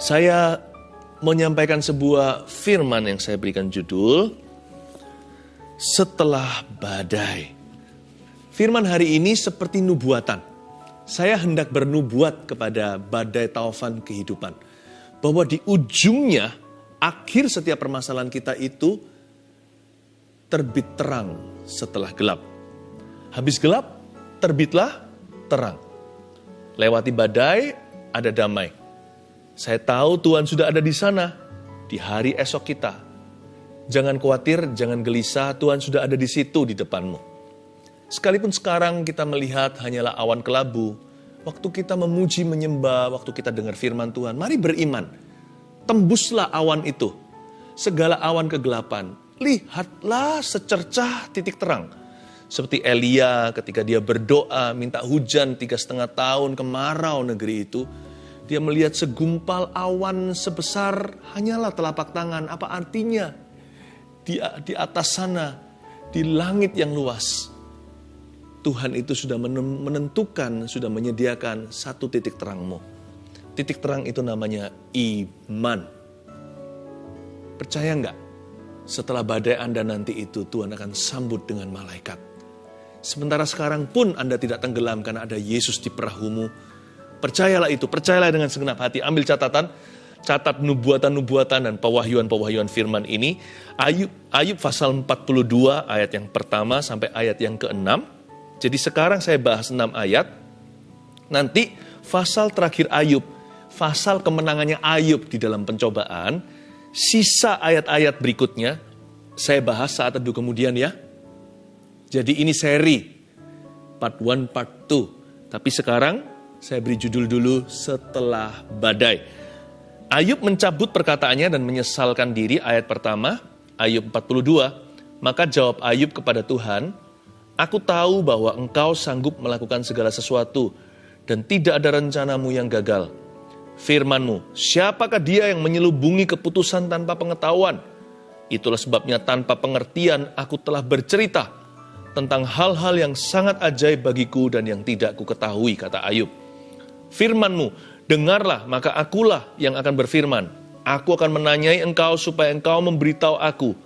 Saya menyampaikan sebuah firman yang saya berikan judul Setelah Badai. Firman hari ini seperti nubuatan. Saya hendak bernubuat kepada badai taufan kehidupan. Bahwa di ujungnya, akhir setiap permasalahan kita itu terbit terang setelah gelap. Habis gelap, terbitlah terang. Lewati badai, ada damai. Saya tahu Tuhan sudah ada di sana di hari esok kita. Jangan khawatir, jangan gelisah, Tuhan sudah ada di situ di depanmu. Sekalipun sekarang kita melihat hanyalah awan kelabu, waktu kita memuji menyembah, waktu kita dengar firman Tuhan, mari beriman. Tembuslah awan itu. Segala awan kegelapan, lihatlah secercah titik terang. Seperti Elia ketika dia berdoa minta hujan tiga setengah tahun kemarau negeri itu, dia melihat segumpal awan sebesar hanyalah telapak tangan. Apa artinya? Di, di atas sana, di langit yang luas, Tuhan itu sudah menentukan, sudah menyediakan satu titik terangmu. Titik terang itu namanya iman. Percaya nggak? Setelah badai Anda nanti itu, Tuhan akan sambut dengan malaikat. Sementara sekarang pun Anda tidak tenggelam karena ada Yesus di perahumu, Percayalah itu, percayalah dengan segenap hati. Ambil catatan, catat nubuatan-nubuatan dan pewahyuan-pewahyuan firman ini. Ayub, Ayub pasal 42 ayat yang pertama sampai ayat yang ke-6. Jadi sekarang saya bahas 6 ayat. Nanti pasal terakhir Ayub, pasal kemenangannya Ayub di dalam pencobaan, sisa ayat-ayat berikutnya saya bahas saat teduh kemudian ya. Jadi ini seri, part 1, part 2. Tapi sekarang saya beri judul dulu setelah badai. Ayub mencabut perkataannya dan menyesalkan diri ayat pertama, Ayub 42. Maka jawab Ayub kepada Tuhan, Aku tahu bahwa engkau sanggup melakukan segala sesuatu dan tidak ada rencanamu yang gagal. Firmanmu, siapakah dia yang menyelubungi keputusan tanpa pengetahuan? Itulah sebabnya tanpa pengertian aku telah bercerita tentang hal-hal yang sangat ajaib bagiku dan yang tidak ku ketahui, kata Ayub firmanmu, dengarlah maka akulah yang akan berfirman. Aku akan menanyai engkau supaya engkau memberitahu aku.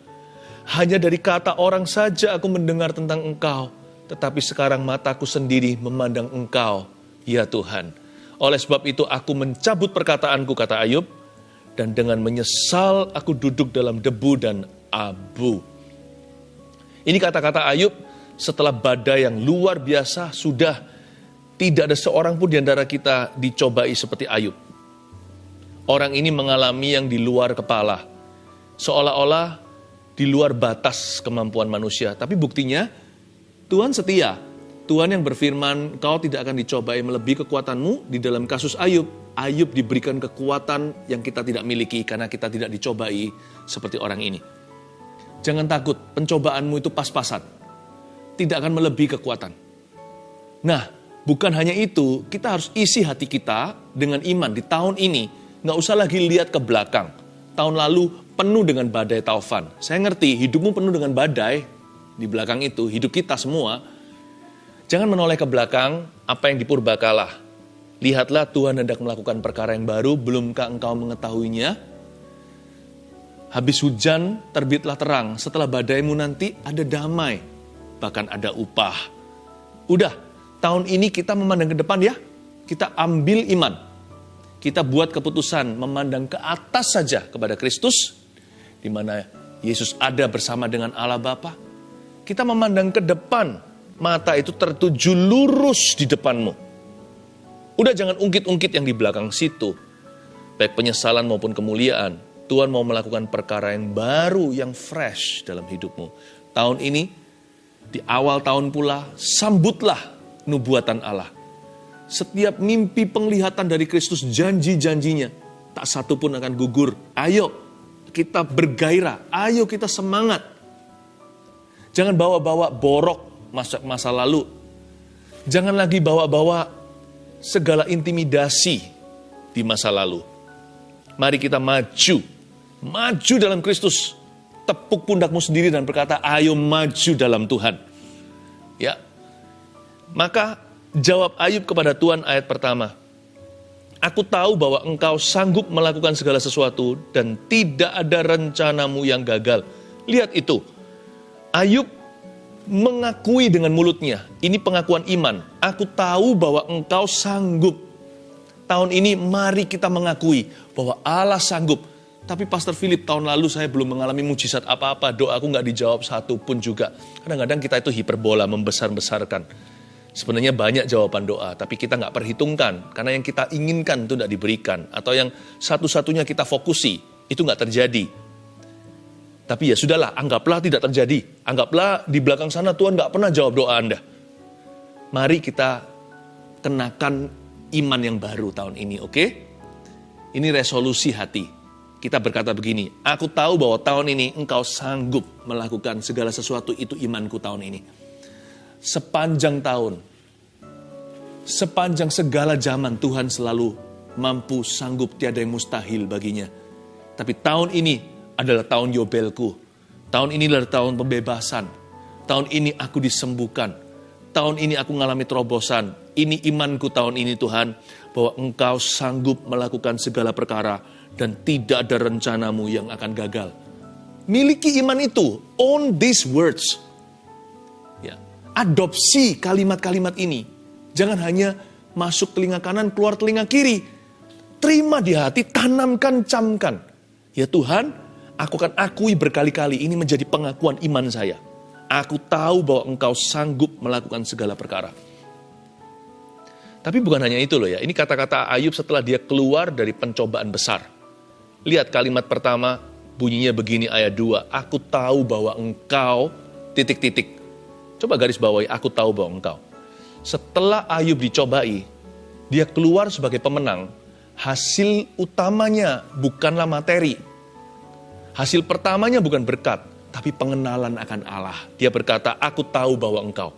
Hanya dari kata orang saja aku mendengar tentang engkau, tetapi sekarang mataku sendiri memandang engkau, ya Tuhan. Oleh sebab itu aku mencabut perkataanku, kata Ayub, dan dengan menyesal aku duduk dalam debu dan abu. Ini kata-kata Ayub setelah badai yang luar biasa sudah tidak ada seorang pun di antara kita dicobai seperti Ayub. Orang ini mengalami yang di luar kepala. Seolah-olah di luar batas kemampuan manusia. Tapi buktinya Tuhan setia. Tuhan yang berfirman, kau tidak akan dicobai melebihi kekuatanmu di dalam kasus Ayub. Ayub diberikan kekuatan yang kita tidak miliki karena kita tidak dicobai seperti orang ini. Jangan takut, pencobaanmu itu pas-pasan. Tidak akan melebihi kekuatan. Nah, Bukan hanya itu, kita harus isi hati kita dengan iman di tahun ini. Nggak usah lagi lihat ke belakang. Tahun lalu penuh dengan badai taufan. Saya ngerti hidupmu penuh dengan badai di belakang itu, hidup kita semua. Jangan menoleh ke belakang apa yang dipurbakalah. Lihatlah Tuhan hendak melakukan perkara yang baru, belumkah engkau mengetahuinya? Habis hujan, terbitlah terang. Setelah badaimu nanti ada damai, bahkan ada upah. Udah, tahun ini kita memandang ke depan ya, kita ambil iman. Kita buat keputusan memandang ke atas saja kepada Kristus, di mana Yesus ada bersama dengan Allah Bapa. Kita memandang ke depan, mata itu tertuju lurus di depanmu. Udah jangan ungkit-ungkit yang di belakang situ. Baik penyesalan maupun kemuliaan. Tuhan mau melakukan perkara yang baru, yang fresh dalam hidupmu. Tahun ini, di awal tahun pula, sambutlah nubuatan Allah. Setiap mimpi penglihatan dari Kristus janji-janjinya, tak satu pun akan gugur. Ayo kita bergairah, ayo kita semangat. Jangan bawa-bawa borok masa, masa lalu. Jangan lagi bawa-bawa segala intimidasi di masa lalu. Mari kita maju, maju dalam Kristus. Tepuk pundakmu sendiri dan berkata, ayo maju dalam Tuhan. Ya, maka jawab Ayub kepada Tuhan ayat pertama. Aku tahu bahwa engkau sanggup melakukan segala sesuatu dan tidak ada rencanamu yang gagal. Lihat itu. Ayub mengakui dengan mulutnya. Ini pengakuan iman. Aku tahu bahwa engkau sanggup. Tahun ini mari kita mengakui bahwa Allah sanggup. Tapi Pastor Philip tahun lalu saya belum mengalami mujizat apa-apa. Doaku nggak dijawab satu pun juga. Kadang-kadang kita itu hiperbola, membesar-besarkan. Sebenarnya banyak jawaban doa, tapi kita nggak perhitungkan. Karena yang kita inginkan itu tidak diberikan. Atau yang satu-satunya kita fokusi, itu nggak terjadi. Tapi ya sudahlah, anggaplah tidak terjadi. Anggaplah di belakang sana Tuhan nggak pernah jawab doa Anda. Mari kita kenakan iman yang baru tahun ini, oke? Okay? Ini resolusi hati. Kita berkata begini, aku tahu bahwa tahun ini engkau sanggup melakukan segala sesuatu itu imanku tahun ini. Sepanjang tahun, sepanjang segala zaman Tuhan selalu mampu, sanggup, tiada yang mustahil baginya. Tapi tahun ini adalah tahun Yobelku. Tahun ini adalah tahun pembebasan. Tahun ini aku disembuhkan. Tahun ini aku mengalami terobosan. Ini imanku tahun ini Tuhan, bahwa Engkau sanggup melakukan segala perkara dan tidak ada rencanamu yang akan gagal. Miliki iman itu, own these words. Adopsi kalimat-kalimat ini. Jangan hanya masuk telinga kanan, keluar telinga kiri. Terima di hati, tanamkan, camkan. Ya Tuhan, aku akan akui berkali-kali ini menjadi pengakuan iman saya. Aku tahu bahwa engkau sanggup melakukan segala perkara. Tapi bukan hanya itu loh ya, ini kata-kata Ayub setelah dia keluar dari pencobaan besar. Lihat kalimat pertama, bunyinya begini ayat 2. Aku tahu bahwa engkau, titik-titik. Coba garis bawahi, aku tahu bahwa engkau. Setelah Ayub dicobai, dia keluar sebagai pemenang. Hasil utamanya bukanlah materi. Hasil pertamanya bukan berkat, tapi pengenalan akan Allah. Dia berkata, aku tahu bahwa engkau.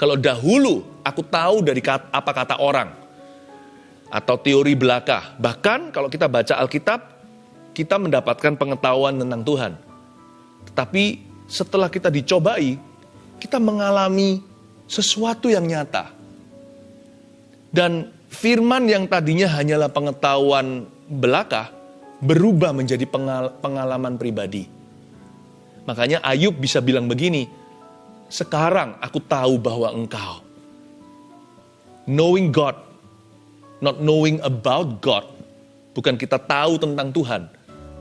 Kalau dahulu aku tahu dari kata, apa kata orang, atau teori belaka. Bahkan kalau kita baca Alkitab, kita mendapatkan pengetahuan tentang Tuhan. Tetapi setelah kita dicobai, kita mengalami sesuatu yang nyata. Dan firman yang tadinya hanyalah pengetahuan belaka, berubah menjadi pengalaman pribadi. Makanya Ayub bisa bilang begini, sekarang aku tahu bahwa engkau. Knowing God, not knowing about God, bukan kita tahu tentang Tuhan,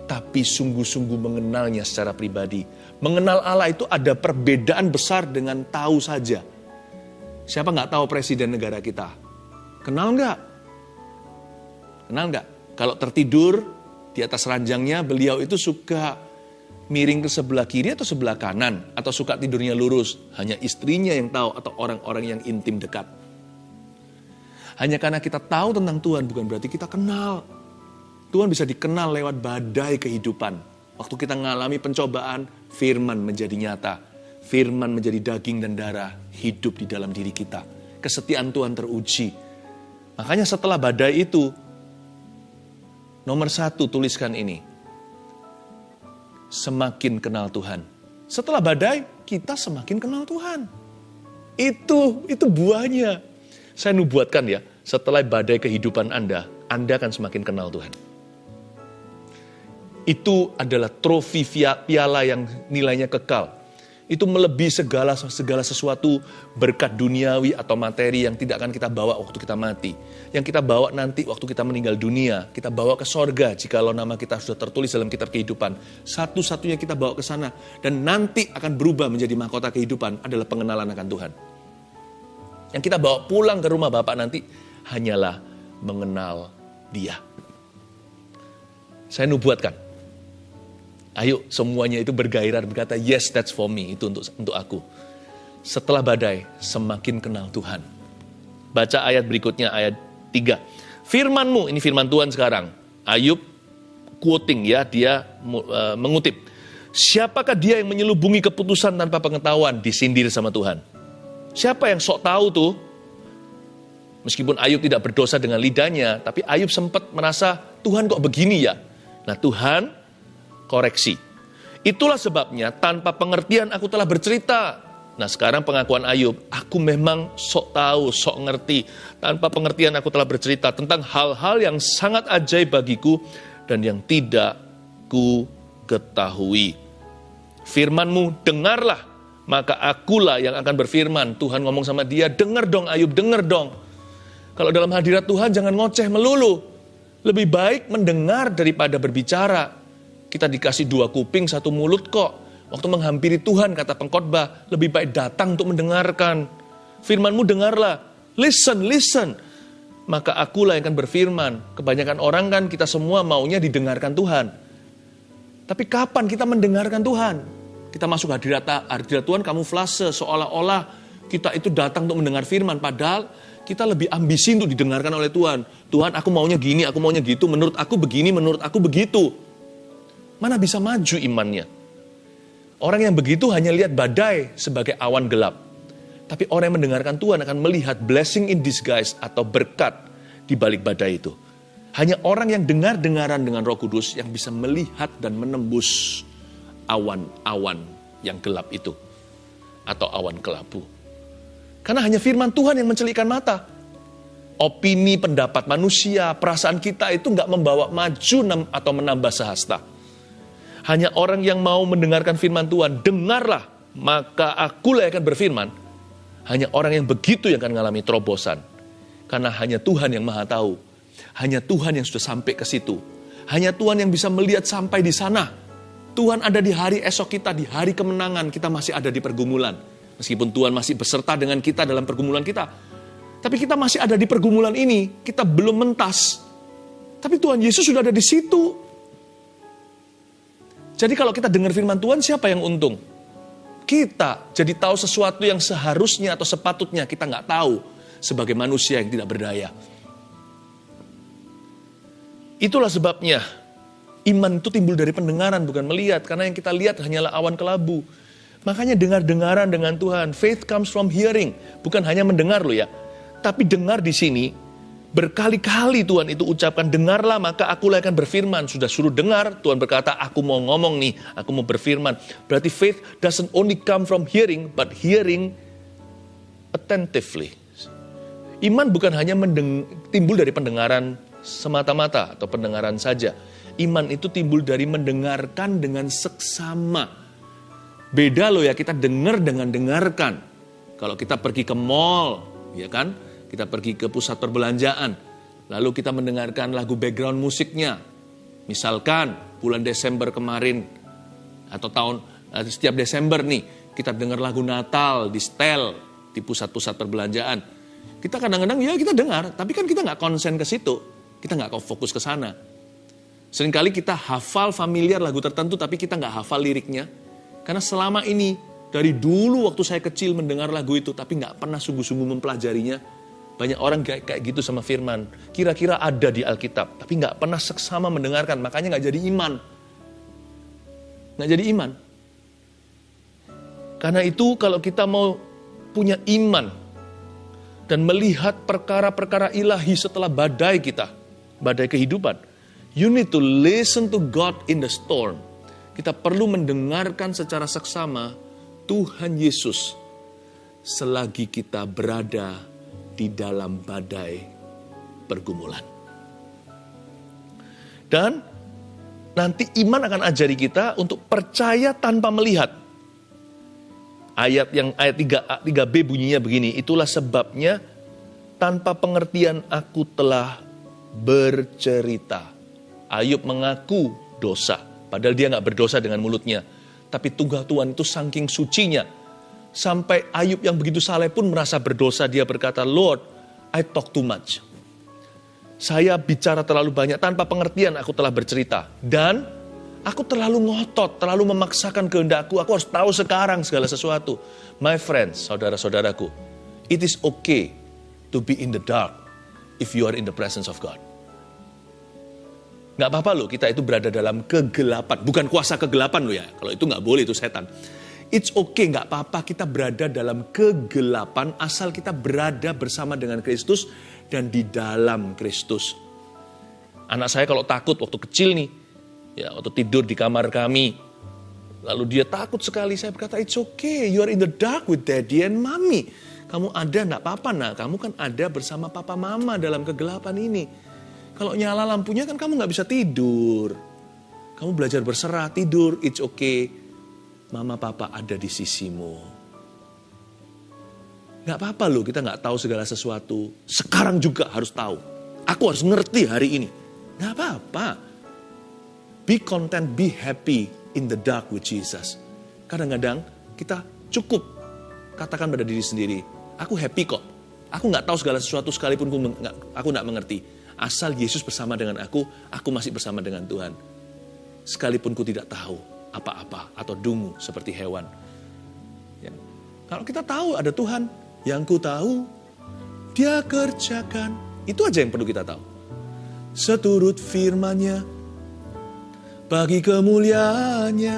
tapi sungguh-sungguh mengenalnya secara pribadi. Mengenal Allah itu ada perbedaan besar dengan tahu saja. Siapa nggak tahu presiden negara kita? Kenal nggak? Kenal nggak? Kalau tertidur di atas ranjangnya, beliau itu suka miring ke sebelah kiri atau sebelah kanan, atau suka tidurnya lurus. Hanya istrinya yang tahu atau orang-orang yang intim dekat. Hanya karena kita tahu tentang Tuhan bukan berarti kita kenal. Tuhan bisa dikenal lewat badai kehidupan. Waktu kita mengalami pencobaan, firman menjadi nyata. Firman menjadi daging dan darah, hidup di dalam diri kita. Kesetiaan Tuhan teruji. Makanya setelah badai itu, nomor satu tuliskan ini. Semakin kenal Tuhan. Setelah badai, kita semakin kenal Tuhan. Itu, itu buahnya. Saya nubuatkan ya, setelah badai kehidupan Anda, Anda akan semakin kenal Tuhan itu adalah trofi piala yang nilainya kekal. Itu melebihi segala segala sesuatu berkat duniawi atau materi yang tidak akan kita bawa waktu kita mati. Yang kita bawa nanti waktu kita meninggal dunia, kita bawa ke sorga jikalau nama kita sudah tertulis dalam kitab kehidupan. Satu-satunya kita bawa ke sana dan nanti akan berubah menjadi mahkota kehidupan adalah pengenalan akan Tuhan. Yang kita bawa pulang ke rumah Bapak nanti hanyalah mengenal Dia. Saya nubuatkan, Ayo semuanya itu bergairah berkata, yes that's for me, itu untuk untuk aku. Setelah badai, semakin kenal Tuhan. Baca ayat berikutnya, ayat 3. Firmanmu, ini firman Tuhan sekarang. Ayub quoting ya, dia uh, mengutip. Siapakah dia yang menyelubungi keputusan tanpa pengetahuan, disindir sama Tuhan. Siapa yang sok tahu tuh? Meskipun Ayub tidak berdosa dengan lidahnya, tapi Ayub sempat merasa, Tuhan kok begini ya? Nah Tuhan koreksi. Itulah sebabnya tanpa pengertian aku telah bercerita. Nah sekarang pengakuan Ayub, aku memang sok tahu, sok ngerti. Tanpa pengertian aku telah bercerita tentang hal-hal yang sangat ajaib bagiku dan yang tidak ku ketahui. Firmanmu dengarlah, maka akulah yang akan berfirman. Tuhan ngomong sama dia, dengar dong Ayub, dengar dong. Kalau dalam hadirat Tuhan jangan ngoceh melulu. Lebih baik mendengar daripada berbicara. Kita dikasih dua kuping, satu mulut kok. Waktu menghampiri Tuhan, kata pengkhotbah, lebih baik datang untuk mendengarkan. Firmanmu dengarlah, listen, listen. Maka akulah yang akan berfirman. Kebanyakan orang kan kita semua maunya didengarkan Tuhan. Tapi kapan kita mendengarkan Tuhan? Kita masuk hadirat, hadirat Tuhan kamuflase seolah-olah kita itu datang untuk mendengar firman. Padahal kita lebih ambisi untuk didengarkan oleh Tuhan. Tuhan aku maunya gini, aku maunya gitu, menurut aku begini, menurut aku begitu. Mana bisa maju imannya? Orang yang begitu hanya lihat badai sebagai awan gelap. Tapi orang yang mendengarkan Tuhan akan melihat blessing in disguise atau berkat di balik badai itu. Hanya orang yang dengar-dengaran dengan roh kudus yang bisa melihat dan menembus awan-awan yang gelap itu. Atau awan kelabu. Karena hanya firman Tuhan yang mencelikkan mata. Opini, pendapat manusia, perasaan kita itu nggak membawa maju atau menambah sehasta hanya orang yang mau mendengarkan firman Tuhan, dengarlah, maka akulah yang akan berfirman. Hanya orang yang begitu yang akan mengalami terobosan. Karena hanya Tuhan yang maha tahu. Hanya Tuhan yang sudah sampai ke situ. Hanya Tuhan yang bisa melihat sampai di sana. Tuhan ada di hari esok kita, di hari kemenangan, kita masih ada di pergumulan. Meskipun Tuhan masih beserta dengan kita dalam pergumulan kita. Tapi kita masih ada di pergumulan ini, kita belum mentas. Tapi Tuhan Yesus sudah ada di situ. Jadi kalau kita dengar firman Tuhan, siapa yang untung? Kita jadi tahu sesuatu yang seharusnya atau sepatutnya kita nggak tahu sebagai manusia yang tidak berdaya. Itulah sebabnya iman itu timbul dari pendengaran bukan melihat. Karena yang kita lihat hanyalah awan kelabu. Makanya dengar-dengaran dengan Tuhan. Faith comes from hearing. Bukan hanya mendengar loh ya. Tapi dengar di sini Berkali-kali Tuhan itu ucapkan, dengarlah maka aku akan berfirman. Sudah suruh dengar, Tuhan berkata, aku mau ngomong nih, aku mau berfirman. Berarti faith doesn't only come from hearing, but hearing attentively. Iman bukan hanya mendeng timbul dari pendengaran semata-mata atau pendengaran saja. Iman itu timbul dari mendengarkan dengan seksama. Beda loh ya, kita dengar dengan dengarkan. Kalau kita pergi ke mall, ya kan? Kita pergi ke pusat perbelanjaan, lalu kita mendengarkan lagu background musiknya. Misalkan bulan Desember kemarin atau tahun eh, setiap Desember nih kita dengar lagu Natal di setel di pusat-pusat perbelanjaan. Kita kadang-kadang ya kita dengar, tapi kan kita nggak konsen ke situ, kita nggak fokus ke sana. Seringkali kita hafal familiar lagu tertentu, tapi kita nggak hafal liriknya. Karena selama ini, dari dulu waktu saya kecil mendengar lagu itu, tapi nggak pernah sungguh-sungguh mempelajarinya, banyak orang kayak, kayak gitu sama firman. Kira-kira ada di Alkitab, tapi nggak pernah seksama mendengarkan. Makanya nggak jadi iman. Nggak jadi iman. Karena itu kalau kita mau punya iman dan melihat perkara-perkara ilahi setelah badai kita, badai kehidupan, you need to listen to God in the storm. Kita perlu mendengarkan secara seksama Tuhan Yesus selagi kita berada di dalam badai pergumulan. Dan nanti iman akan ajari kita untuk percaya tanpa melihat. Ayat yang ayat 3, 3b bunyinya begini, itulah sebabnya tanpa pengertian aku telah bercerita. Ayub mengaku dosa, padahal dia nggak berdosa dengan mulutnya. Tapi tunggal Tuhan itu saking sucinya, Sampai Ayub yang begitu saleh pun merasa berdosa. Dia berkata, Lord, I talk too much. Saya bicara terlalu banyak tanpa pengertian aku telah bercerita. Dan aku terlalu ngotot, terlalu memaksakan kehendakku. Aku harus tahu sekarang segala sesuatu. My friends, saudara-saudaraku, it is okay to be in the dark if you are in the presence of God. Gak apa-apa loh kita itu berada dalam kegelapan. Bukan kuasa kegelapan loh ya. Kalau itu gak boleh itu setan. It's okay, nggak apa-apa kita berada dalam kegelapan asal kita berada bersama dengan Kristus dan di dalam Kristus. Anak saya kalau takut waktu kecil nih, ya waktu tidur di kamar kami, Lalu dia takut sekali. Saya berkata, it's okay, you are in the dark with daddy and mommy. Kamu ada, enggak apa-apa nak. Kamu kan ada bersama papa mama dalam kegelapan ini. Kalau nyala lampunya kan kamu nggak bisa tidur. Kamu belajar berserah, tidur, it's okay. Mama papa ada di sisimu. Gak apa-apa loh kita nggak tahu segala sesuatu. Sekarang juga harus tahu. Aku harus ngerti hari ini. Gak apa-apa. Be content, be happy in the dark with Jesus. Kadang-kadang kita cukup katakan pada diri sendiri, aku happy kok. Aku nggak tahu segala sesuatu sekalipun aku nggak mengerti. Asal Yesus bersama dengan aku, aku masih bersama dengan Tuhan. Sekalipun ku tidak tahu apa-apa atau dungu seperti hewan. Ya. Kalau kita tahu ada Tuhan, yang ku tahu dia kerjakan. Itu aja yang perlu kita tahu. Seturut firmannya, bagi kemuliaannya,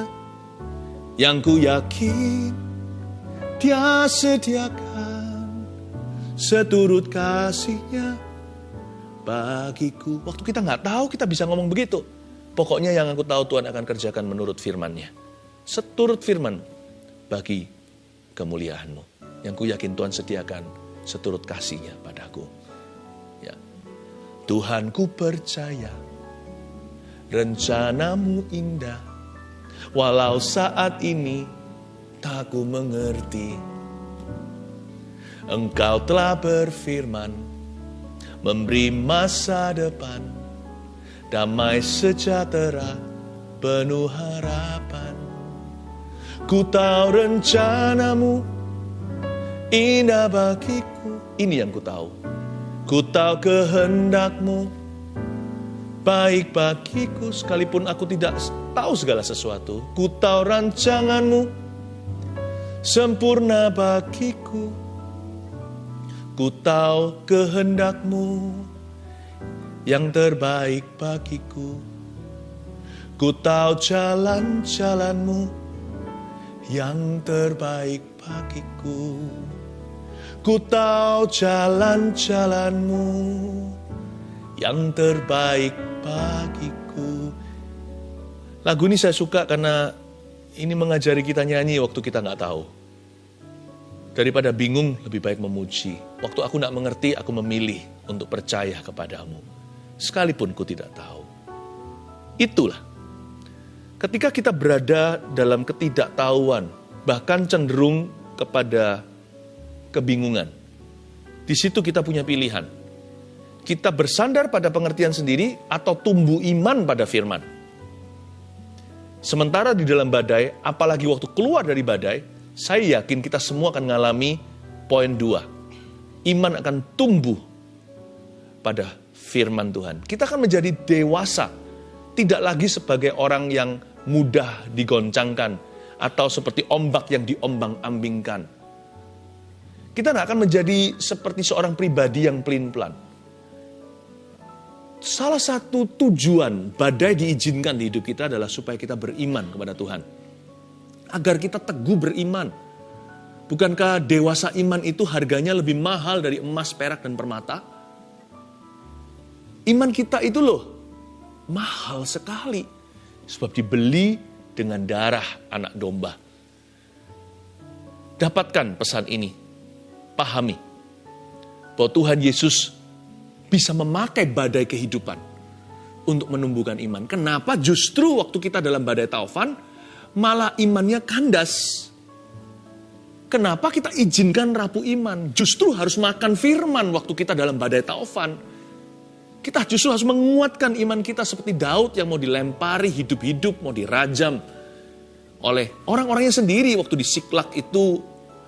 yang ku yakin dia sediakan. Seturut kasihnya, bagiku. Waktu kita nggak tahu, kita bisa ngomong begitu. Pokoknya yang aku tahu Tuhan akan kerjakan menurut firman-Nya. Seturut firman bagi kemuliaanmu. Yang ku yakin Tuhan sediakan seturut kasihnya padaku. Ya. Tuhan ku percaya rencanamu indah. Walau saat ini tak ku mengerti. Engkau telah berfirman, memberi masa depan, damai sejahtera, penuh harapan. Ku tahu rencanamu indah bagiku. Ini yang ku tahu. Ku tahu kehendakmu baik bagiku sekalipun aku tidak tahu segala sesuatu. Ku tahu rancanganmu sempurna bagiku. Ku tahu kehendakmu yang terbaik bagiku. Ku tahu jalan-jalanmu yang terbaik bagiku. Ku tahu jalan-jalanmu yang terbaik bagiku. Lagu ini saya suka karena ini mengajari kita nyanyi waktu kita nggak tahu. Daripada bingung, lebih baik memuji. Waktu aku tidak mengerti, aku memilih untuk percaya kepadamu. Sekalipun ku tidak tahu. Itulah. Ketika kita berada dalam ketidaktahuan, bahkan cenderung kepada kebingungan. Di situ kita punya pilihan. Kita bersandar pada pengertian sendiri atau tumbuh iman pada firman. Sementara di dalam badai, apalagi waktu keluar dari badai, saya yakin kita semua akan mengalami poin dua. Iman akan tumbuh pada firman Tuhan. Kita akan menjadi dewasa, tidak lagi sebagai orang yang mudah digoncangkan atau seperti ombak yang diombang-ambingkan. Kita tidak akan menjadi seperti seorang pribadi yang pelin-pelan. Salah satu tujuan badai diizinkan di hidup kita adalah supaya kita beriman kepada Tuhan agar kita teguh beriman. Bukankah dewasa iman itu harganya lebih mahal dari emas, perak, dan permata? Iman kita itu loh mahal sekali. Sebab dibeli dengan darah anak domba. Dapatkan pesan ini. Pahami. Bahwa Tuhan Yesus bisa memakai badai kehidupan untuk menumbuhkan iman. Kenapa justru waktu kita dalam badai taufan, malah imannya kandas. Kenapa kita izinkan rapuh iman? Justru harus makan firman waktu kita dalam badai taufan. Kita justru harus menguatkan iman kita seperti Daud yang mau dilempari hidup-hidup, mau dirajam oleh orang-orangnya sendiri waktu di Siklak itu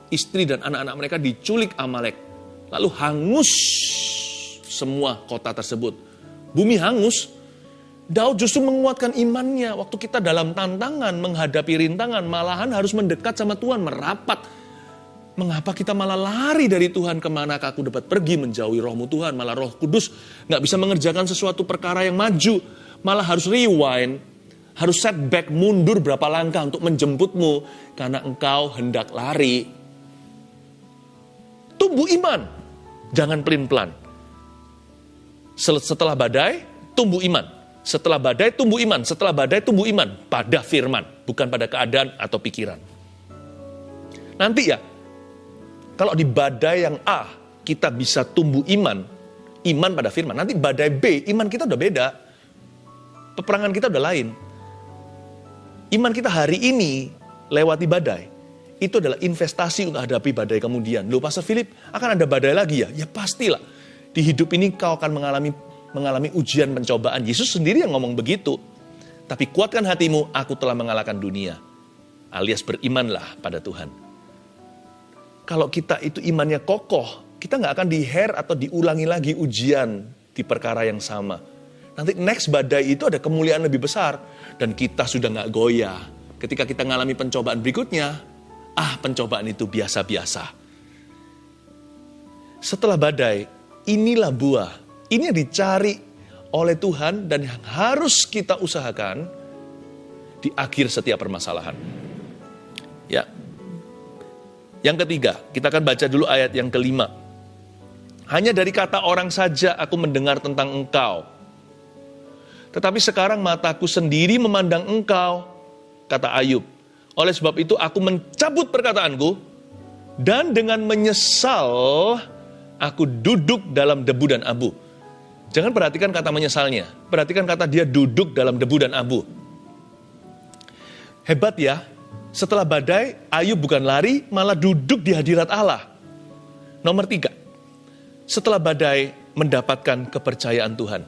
istri dan anak-anak mereka diculik Amalek. Lalu hangus semua kota tersebut. Bumi hangus, Daud justru menguatkan imannya waktu kita dalam tantangan menghadapi rintangan malahan harus mendekat sama Tuhan merapat mengapa kita malah lari dari Tuhan? Ke mana aku dapat pergi menjauhi rohmu Tuhan? Malah roh kudus nggak bisa mengerjakan sesuatu perkara yang maju. Malah harus rewind harus setback mundur berapa langkah untuk menjemputmu? Karena engkau hendak lari. Tumbuh iman jangan pelin-pelan setelah badai tumbuh iman. Setelah badai tumbuh iman, setelah badai tumbuh iman. Pada firman, bukan pada keadaan atau pikiran. Nanti ya, kalau di badai yang A kita bisa tumbuh iman, iman pada firman. Nanti badai B, iman kita udah beda. Peperangan kita udah lain. Iman kita hari ini lewati badai. Itu adalah investasi untuk hadapi badai kemudian. Loh Pastor Philip, akan ada badai lagi ya? Ya pastilah. Di hidup ini kau akan mengalami mengalami ujian pencobaan. Yesus sendiri yang ngomong begitu. Tapi kuatkan hatimu, aku telah mengalahkan dunia. Alias berimanlah pada Tuhan. Kalau kita itu imannya kokoh, kita nggak akan diher atau diulangi lagi ujian di perkara yang sama. Nanti next badai itu ada kemuliaan lebih besar. Dan kita sudah nggak goyah. Ketika kita mengalami pencobaan berikutnya, ah pencobaan itu biasa-biasa. Setelah badai, inilah buah ini yang dicari oleh Tuhan dan yang harus kita usahakan di akhir setiap permasalahan. Ya. Yang ketiga, kita akan baca dulu ayat yang kelima. Hanya dari kata orang saja aku mendengar tentang engkau. Tetapi sekarang mataku sendiri memandang engkau, kata Ayub. Oleh sebab itu aku mencabut perkataanku, dan dengan menyesal aku duduk dalam debu dan abu. Jangan perhatikan kata menyesalnya. Perhatikan kata dia duduk dalam debu dan abu. Hebat ya, setelah badai, Ayub bukan lari, malah duduk di hadirat Allah. Nomor tiga, setelah badai mendapatkan kepercayaan Tuhan.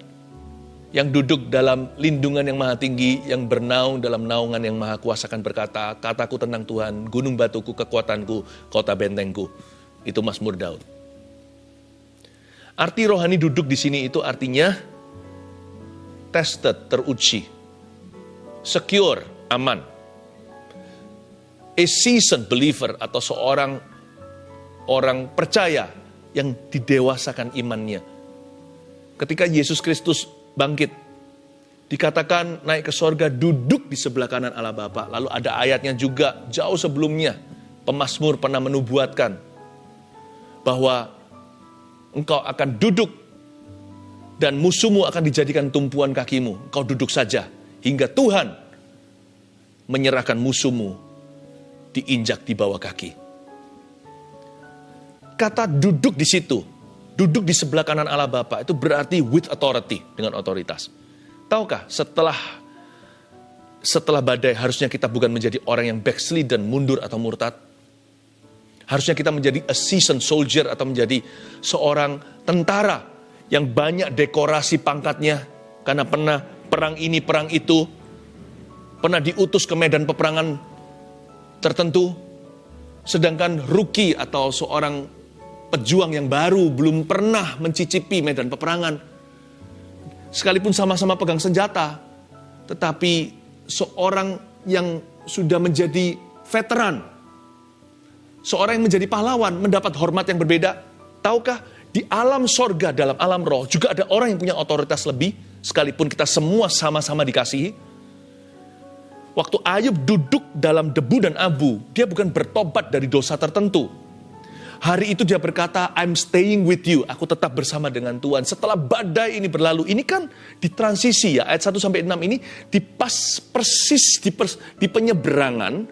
Yang duduk dalam lindungan yang maha tinggi, yang bernaung dalam naungan yang maha kuasa akan berkata, kataku tentang Tuhan, gunung batuku, kekuatanku, kota bentengku. Itu Mazmur Daud. Arti rohani duduk di sini itu artinya tested, teruji, secure, aman. A seasoned believer atau seorang orang percaya yang didewasakan imannya. Ketika Yesus Kristus bangkit, dikatakan naik ke sorga, duduk di sebelah kanan Allah Bapa. Lalu ada ayatnya juga jauh sebelumnya, pemazmur pernah menubuatkan bahwa engkau akan duduk dan musuhmu akan dijadikan tumpuan kakimu. Engkau duduk saja hingga Tuhan menyerahkan musuhmu diinjak di bawah kaki. Kata duduk di situ, duduk di sebelah kanan Allah Bapa itu berarti with authority, dengan otoritas. Tahukah setelah setelah badai harusnya kita bukan menjadi orang yang backslid dan mundur atau murtad, Harusnya kita menjadi a seasoned soldier atau menjadi seorang tentara yang banyak dekorasi pangkatnya karena pernah perang ini, perang itu, pernah diutus ke medan peperangan tertentu, sedangkan rookie atau seorang pejuang yang baru belum pernah mencicipi medan peperangan, sekalipun sama-sama pegang senjata, tetapi seorang yang sudah menjadi veteran, seorang yang menjadi pahlawan mendapat hormat yang berbeda. Tahukah di alam sorga dalam alam roh juga ada orang yang punya otoritas lebih sekalipun kita semua sama-sama dikasihi. Waktu Ayub duduk dalam debu dan abu, dia bukan bertobat dari dosa tertentu. Hari itu dia berkata, I'm staying with you. Aku tetap bersama dengan Tuhan. Setelah badai ini berlalu, ini kan di transisi ya, ayat 1 sampai 6 ini di pas persis di, pers, di penyeberangan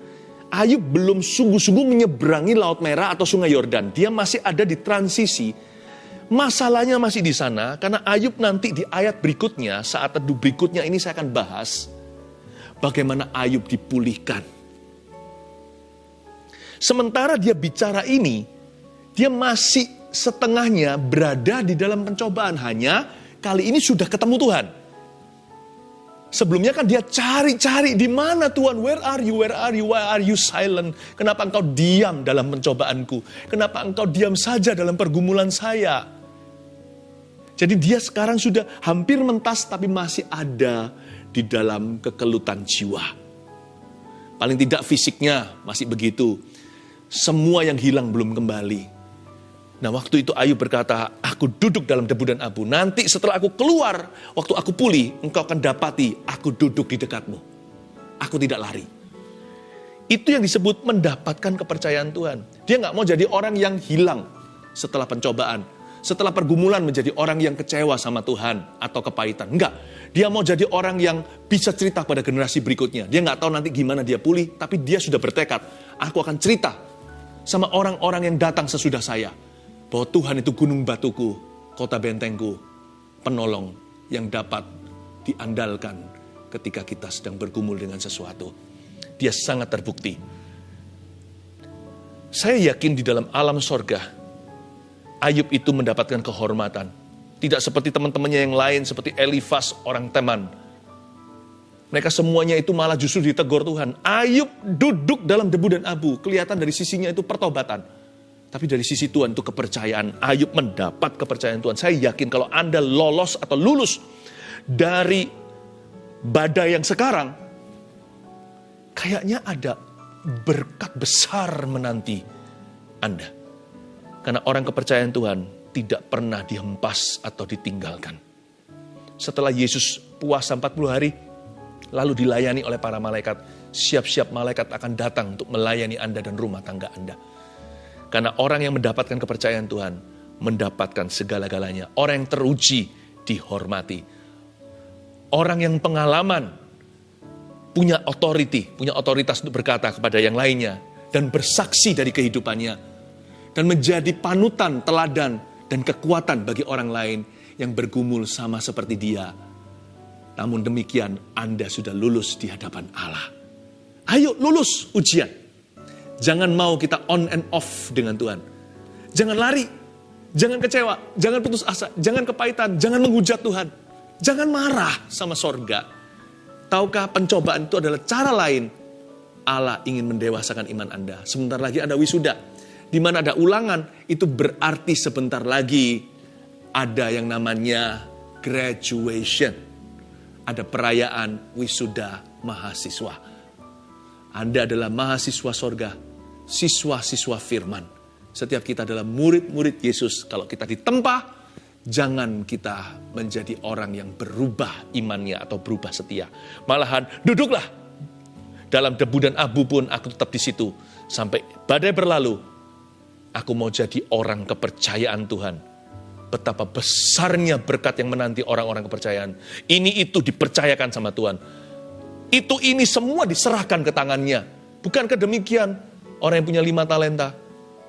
Ayub belum sungguh-sungguh menyeberangi Laut Merah atau Sungai Yordan. Dia masih ada di transisi. Masalahnya masih di sana karena Ayub nanti di ayat berikutnya, saat teduh berikutnya ini saya akan bahas bagaimana Ayub dipulihkan. Sementara dia bicara ini, dia masih setengahnya berada di dalam pencobaan. Hanya kali ini sudah ketemu Tuhan. Sebelumnya kan dia cari-cari di mana Tuhan, where are you, where are you, why are you silent? Kenapa engkau diam dalam pencobaanku? Kenapa engkau diam saja dalam pergumulan saya? Jadi dia sekarang sudah hampir mentas tapi masih ada di dalam kekelutan jiwa. Paling tidak fisiknya masih begitu. Semua yang hilang belum kembali. Nah waktu itu Ayub berkata, aku duduk dalam debu dan abu. Nanti setelah aku keluar, waktu aku pulih, engkau akan dapati aku duduk di dekatmu. Aku tidak lari. Itu yang disebut mendapatkan kepercayaan Tuhan. Dia nggak mau jadi orang yang hilang setelah pencobaan. Setelah pergumulan menjadi orang yang kecewa sama Tuhan atau kepahitan. Enggak, dia mau jadi orang yang bisa cerita pada generasi berikutnya. Dia nggak tahu nanti gimana dia pulih, tapi dia sudah bertekad. Aku akan cerita sama orang-orang yang datang sesudah saya. Bahwa Tuhan itu gunung batuku, kota bentengku, penolong yang dapat diandalkan ketika kita sedang bergumul dengan sesuatu. Dia sangat terbukti. Saya yakin di dalam alam sorga, Ayub itu mendapatkan kehormatan. Tidak seperti teman-temannya yang lain, seperti Elifas, orang teman. Mereka semuanya itu malah justru ditegur Tuhan. Ayub duduk dalam debu dan abu. Kelihatan dari sisinya itu pertobatan. Tapi dari sisi Tuhan itu kepercayaan. Ayub mendapat kepercayaan Tuhan. Saya yakin kalau Anda lolos atau lulus dari badai yang sekarang, kayaknya ada berkat besar menanti Anda. Karena orang kepercayaan Tuhan tidak pernah dihempas atau ditinggalkan. Setelah Yesus puasa 40 hari, lalu dilayani oleh para malaikat, siap-siap malaikat akan datang untuk melayani Anda dan rumah tangga Anda. Karena orang yang mendapatkan kepercayaan Tuhan, mendapatkan segala-galanya. Orang yang teruji, dihormati. Orang yang pengalaman, punya authority, punya otoritas untuk berkata kepada yang lainnya, dan bersaksi dari kehidupannya, dan menjadi panutan, teladan, dan kekuatan bagi orang lain yang bergumul sama seperti dia. Namun demikian, Anda sudah lulus di hadapan Allah. Ayo lulus ujian. Jangan mau kita on and off dengan Tuhan. Jangan lari, jangan kecewa, jangan putus asa, jangan kepahitan, jangan menghujat Tuhan. Jangan marah sama sorga. Tahukah pencobaan itu adalah cara lain Allah ingin mendewasakan iman Anda. Sebentar lagi Anda wisuda di mana ada ulangan, itu berarti sebentar lagi ada yang namanya graduation. Ada perayaan wisuda mahasiswa. Anda adalah mahasiswa sorga, siswa-siswa firman. Setiap kita adalah murid-murid Yesus. Kalau kita ditempa, jangan kita menjadi orang yang berubah imannya atau berubah setia. Malahan duduklah dalam debu dan abu pun aku tetap di situ sampai badai berlalu Aku mau jadi orang kepercayaan Tuhan. Betapa besarnya berkat yang menanti orang-orang kepercayaan. Ini itu dipercayakan sama Tuhan. Itu ini semua diserahkan ke tangannya. Bukankah demikian? Orang yang punya lima talenta,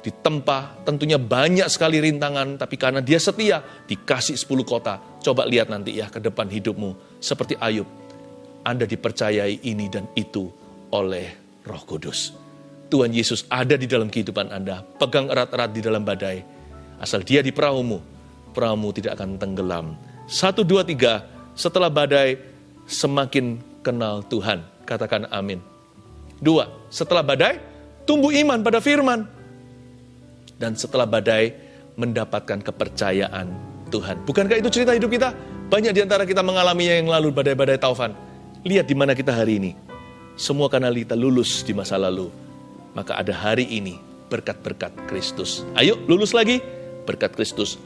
ditempa, tentunya banyak sekali rintangan, tapi karena dia setia, dikasih sepuluh kota. Coba lihat nanti ya ke depan hidupmu. Seperti Ayub, Anda dipercayai ini dan itu oleh roh kudus. Tuhan Yesus ada di dalam kehidupan Anda. Pegang erat-erat di dalam badai. Asal dia di perahumu, perahumu tidak akan tenggelam. Satu, dua, tiga, setelah badai semakin kenal Tuhan. Katakan amin. Dua, setelah badai tumbuh iman pada firman. Dan setelah badai mendapatkan kepercayaan Tuhan. Bukankah itu cerita hidup kita? Banyak di antara kita mengalaminya yang lalu badai-badai taufan. Lihat di mana kita hari ini. Semua karena kita lulus di masa lalu maka ada hari ini berkat-berkat Kristus. Ayo lulus lagi, berkat Kristus